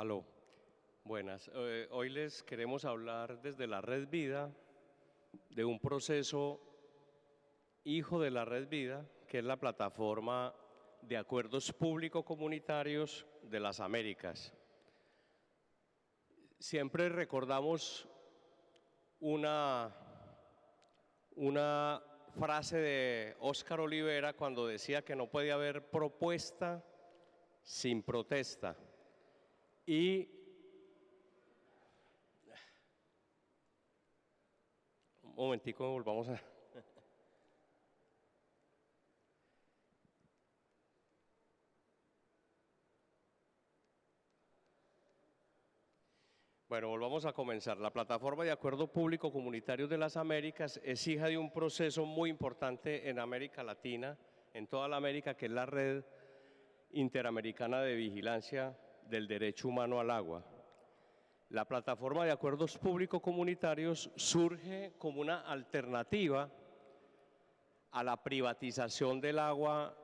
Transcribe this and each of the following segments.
Aló, buenas. Eh, hoy les queremos hablar desde la Red Vida de un proceso hijo de la Red Vida, que es la plataforma de acuerdos público-comunitarios de las Américas. Siempre recordamos una, una frase de Óscar Olivera cuando decía que no puede haber propuesta sin protesta. Y un momentico, volvamos a... Bueno, volvamos a comenzar. La Plataforma de Acuerdo Público Comunitario de las Américas es hija de un proceso muy importante en América Latina, en toda la América, que es la Red Interamericana de Vigilancia del Derecho Humano al Agua. La Plataforma de Acuerdos Público Comunitarios surge como una alternativa a la privatización del agua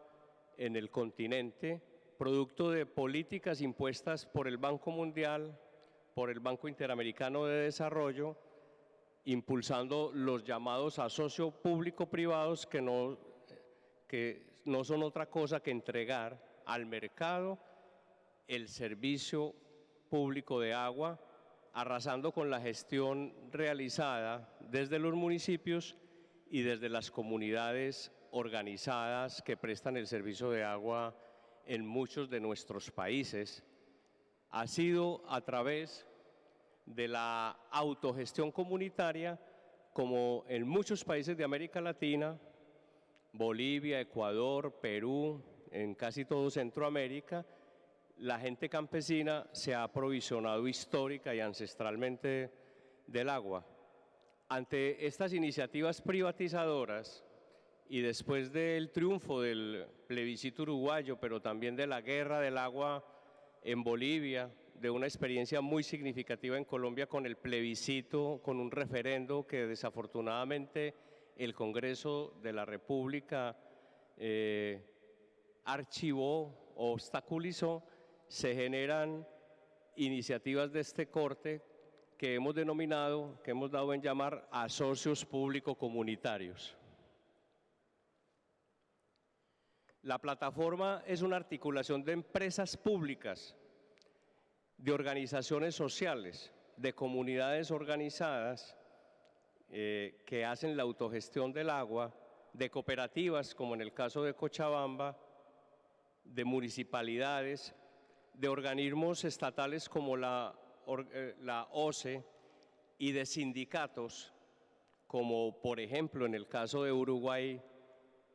en el continente, producto de políticas impuestas por el Banco Mundial, por el Banco Interamericano de Desarrollo, impulsando los llamados asocios público-privados que no, que no son otra cosa que entregar al mercado el servicio público de agua, arrasando con la gestión realizada desde los municipios y desde las comunidades organizadas que prestan el servicio de agua en muchos de nuestros países, ha sido a través de la autogestión comunitaria, como en muchos países de América Latina, Bolivia, Ecuador, Perú, en casi todo Centroamérica, la gente campesina se ha aprovisionado histórica y ancestralmente del agua. Ante estas iniciativas privatizadoras y después del triunfo del plebiscito uruguayo, pero también de la guerra del agua en Bolivia, de una experiencia muy significativa en Colombia con el plebiscito, con un referendo que desafortunadamente el Congreso de la República eh, archivó o obstaculizó, se generan iniciativas de este corte que hemos denominado, que hemos dado en llamar a socios público-comunitarios. La plataforma es una articulación de empresas públicas, de organizaciones sociales, de comunidades organizadas eh, que hacen la autogestión del agua, de cooperativas como en el caso de Cochabamba, de municipalidades, de organismos estatales como la, eh, la OCE y de sindicatos como por ejemplo en el caso de Uruguay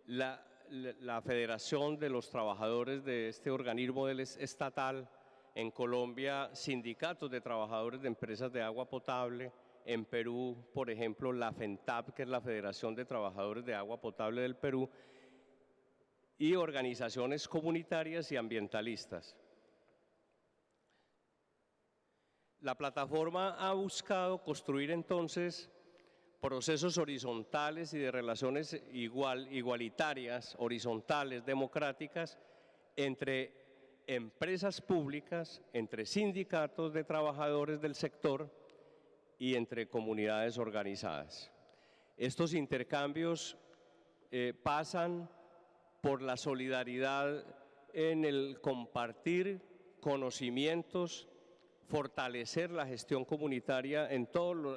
la la Federación de los Trabajadores de este organismo estatal, en Colombia sindicatos de trabajadores de empresas de agua potable, en Perú, por ejemplo, la FENTAP, que es la Federación de Trabajadores de Agua Potable del Perú, y organizaciones comunitarias y ambientalistas. La plataforma ha buscado construir entonces procesos horizontales y de relaciones igual, igualitarias, horizontales, democráticas, entre empresas públicas, entre sindicatos de trabajadores del sector y entre comunidades organizadas. Estos intercambios eh, pasan por la solidaridad en el compartir conocimientos fortalecer la gestión comunitaria en,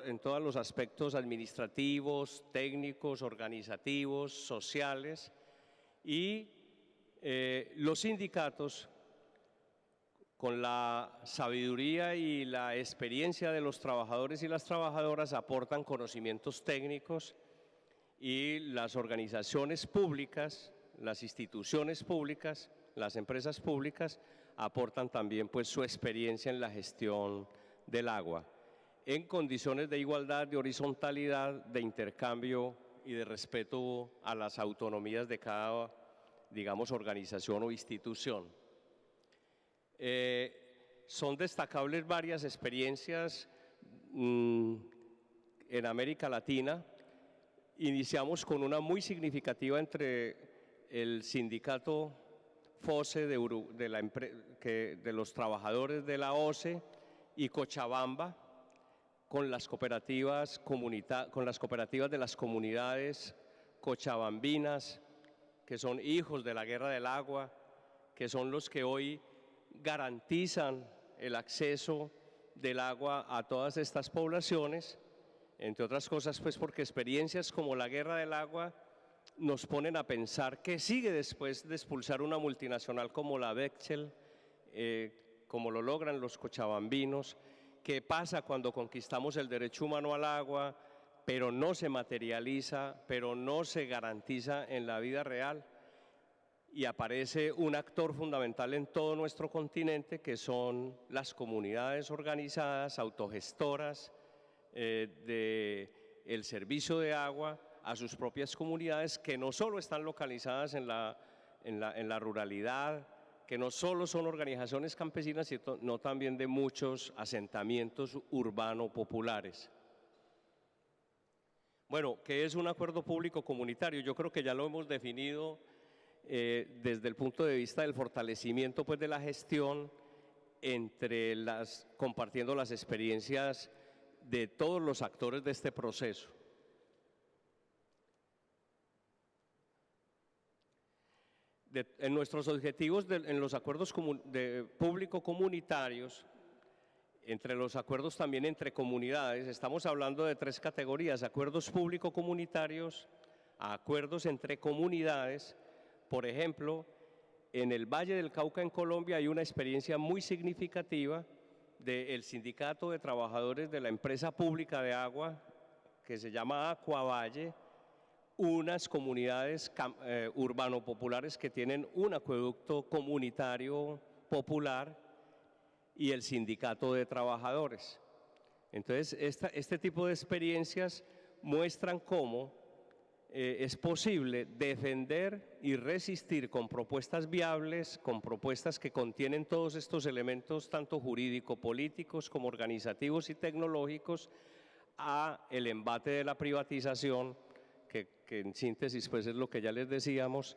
en todos los aspectos administrativos, técnicos, organizativos, sociales y eh, los sindicatos con la sabiduría y la experiencia de los trabajadores y las trabajadoras aportan conocimientos técnicos y las organizaciones públicas, las instituciones públicas, las empresas públicas aportan también pues, su experiencia en la gestión del agua, en condiciones de igualdad, de horizontalidad, de intercambio y de respeto a las autonomías de cada, digamos, organización o institución. Eh, son destacables varias experiencias mm, en América Latina. Iniciamos con una muy significativa entre el sindicato FOSE de, de, los trabajadores de la OCE y Cochabamba con las cooperativas, con las cooperativas de las comunidades cochabambinas, que son hijos de la guerra del agua, que son los que hoy garantizan el acceso del agua a todas estas poblaciones, entre otras cosas pues porque experiencias como la guerra del agua nos ponen a pensar qué sigue después de expulsar una multinacional como la Bechtel, eh, como lo logran los cochabambinos, qué pasa cuando conquistamos el derecho humano al agua, pero no se materializa, pero no se garantiza en la vida real. Y aparece un actor fundamental en todo nuestro continente, que son las comunidades organizadas, autogestoras eh, del servicio de agua a sus propias comunidades, que no solo están localizadas en la, en la, ruralidad, que no solo son organizaciones campesinas, sino también de muchos asentamientos urbano populares. Bueno, ¿qué es un acuerdo público comunitario? Yo creo que ya lo hemos definido eh, desde el punto de vista del fortalecimiento pues, de la gestión entre las, compartiendo las experiencias de todos los actores de este proceso. En nuestros objetivos en los acuerdos público comunitarios, entre los acuerdos también entre comunidades, estamos hablando de tres categorías, acuerdos público comunitarios, acuerdos entre comunidades, por ejemplo, en el Valle del Cauca en Colombia hay una experiencia muy significativa del Sindicato de Trabajadores de la Empresa Pública de Agua, que se llama Valle, unas comunidades eh, urbano-populares que tienen un acueducto comunitario popular y el sindicato de trabajadores. Entonces, este tipo de experiencias muestran cómo eh, es posible defender y resistir con propuestas viables, con propuestas que contienen todos estos elementos, tanto jurídico-políticos como organizativos y tecnológicos, a el embate de la privatización, que, en síntesis pues es lo que ya les decíamos,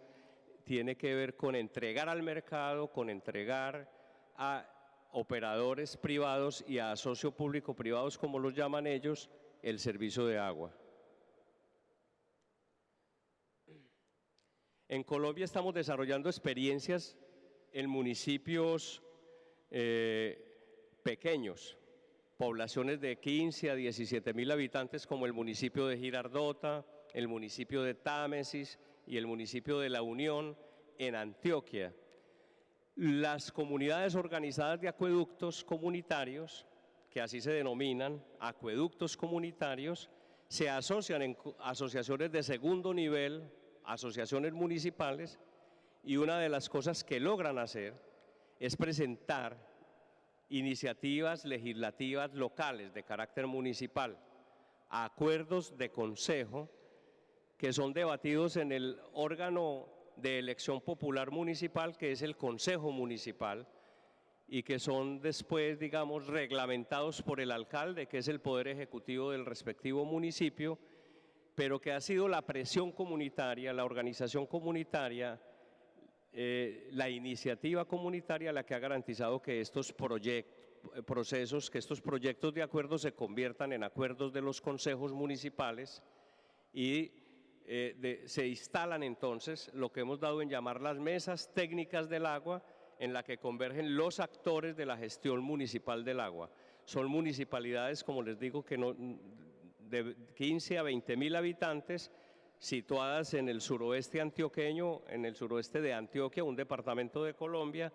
tiene que ver con entregar al mercado, con entregar a operadores privados y a socio público privados, como los llaman ellos, el servicio de agua. En Colombia estamos desarrollando experiencias en municipios eh, pequeños, poblaciones de 15 a 17 mil habitantes como el municipio de Girardota, el municipio de Támesis y el municipio de La Unión en Antioquia. Las comunidades organizadas de acueductos comunitarios, que así se denominan, acueductos comunitarios, se asocian en asociaciones de segundo nivel, asociaciones municipales, y una de las cosas que logran hacer es presentar iniciativas legislativas locales de carácter municipal, acuerdos de consejo que son debatidos en el órgano de elección popular municipal, que es el Consejo Municipal, y que son después, digamos, reglamentados por el alcalde, que es el poder ejecutivo del respectivo municipio, pero que ha sido la presión comunitaria, la organización comunitaria, eh, la iniciativa comunitaria la que ha garantizado que estos procesos, que estos proyectos de acuerdo se conviertan en acuerdos de los consejos municipales y eh, se instalan entonces lo que hemos dado en llamar las mesas técnicas del agua, en la que convergen los actores de la gestión municipal del agua. Son municipalidades, como les digo, que no, de 15 a 20 mil habitantes, situadas en el suroeste antioqueño, en el suroeste de Antioquia, un departamento de Colombia,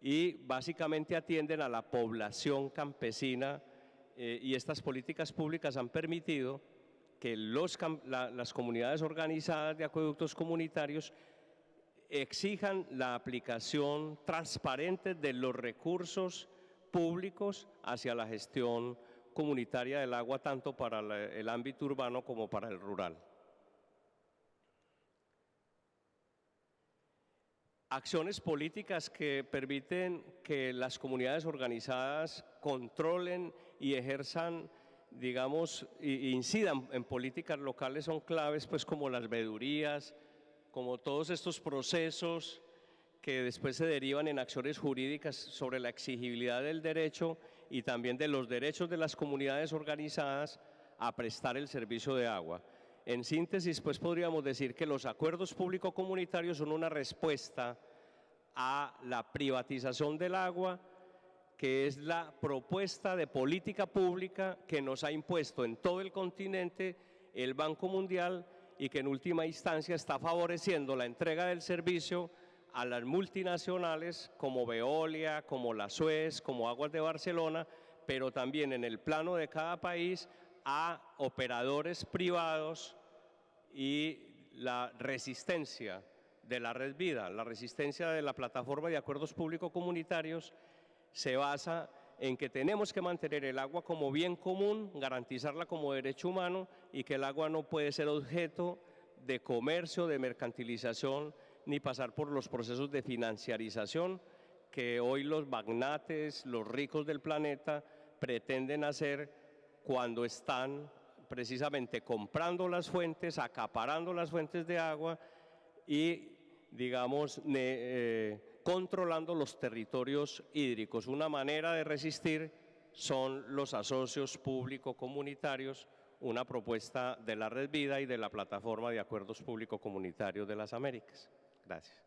y básicamente atienden a la población campesina eh, y estas políticas públicas han permitido que las comunidades organizadas de acueductos comunitarios exijan la aplicación transparente de los recursos públicos hacia la gestión comunitaria del agua, tanto para el ámbito urbano como para el rural. Acciones políticas que permiten que las comunidades organizadas controlen y ejerzan digamos, incidan en políticas locales son claves, pues como las vedurías, como todos estos procesos que después se derivan en acciones jurídicas sobre la exigibilidad del derecho y también de los derechos de las comunidades organizadas a prestar el servicio de agua. En síntesis, pues podríamos decir que los acuerdos público-comunitarios son una respuesta a la privatización del agua, que es la propuesta de política pública que nos ha impuesto en todo el continente el Banco Mundial y que en última instancia está favoreciendo la entrega del servicio a las multinacionales como Veolia, como la Suez, como Aguas de Barcelona, pero también en el plano de cada país a operadores privados y la resistencia de la red vida, la resistencia de la plataforma de acuerdos público-comunitarios se basa en que tenemos que mantener el agua como bien común, garantizarla como derecho humano y que el agua no puede ser objeto de comercio, de mercantilización, ni pasar por los procesos de financiarización que hoy los magnates, los ricos del planeta pretenden hacer cuando están precisamente comprando las fuentes, acaparando las fuentes de agua y, digamos, eh, controlando los territorios hídricos. Una manera de resistir son los asocios público-comunitarios, una propuesta de la Red Vida y de la Plataforma de Acuerdos Público-Comunitarios de las Américas. Gracias.